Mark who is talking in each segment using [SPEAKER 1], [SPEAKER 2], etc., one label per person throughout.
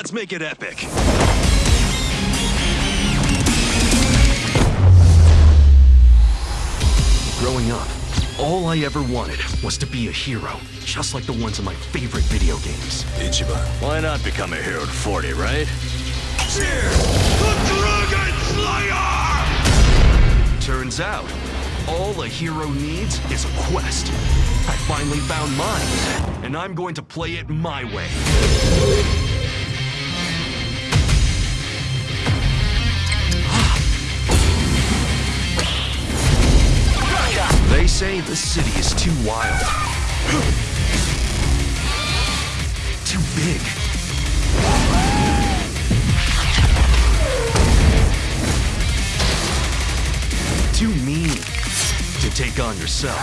[SPEAKER 1] Let's make it epic. Growing up, all I ever wanted was to be a hero, just like the ones in my favorite video games.
[SPEAKER 2] Ichiban.
[SPEAKER 3] Why not become a hero at 40, right?
[SPEAKER 2] Cheers! The Dragon Slayer!
[SPEAKER 1] Turns out, all a hero needs is a quest. I finally found mine, and I'm going to play it my way. Say the city is too wild. Too big. Too mean to take on yourself.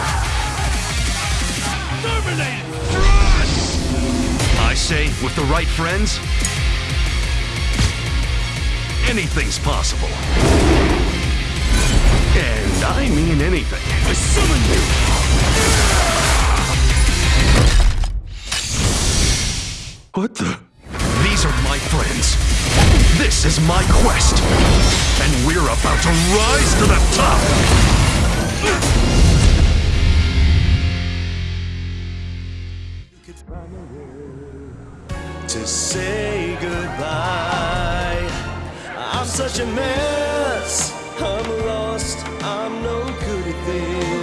[SPEAKER 1] I say, with the right friends, anything's possible. And I mean anything.
[SPEAKER 2] I summon you!
[SPEAKER 1] What the? These are my friends. This is my quest. And we're about to rise to the top.
[SPEAKER 4] to say goodbye. I'm such a mess. I'm lost. I'm this.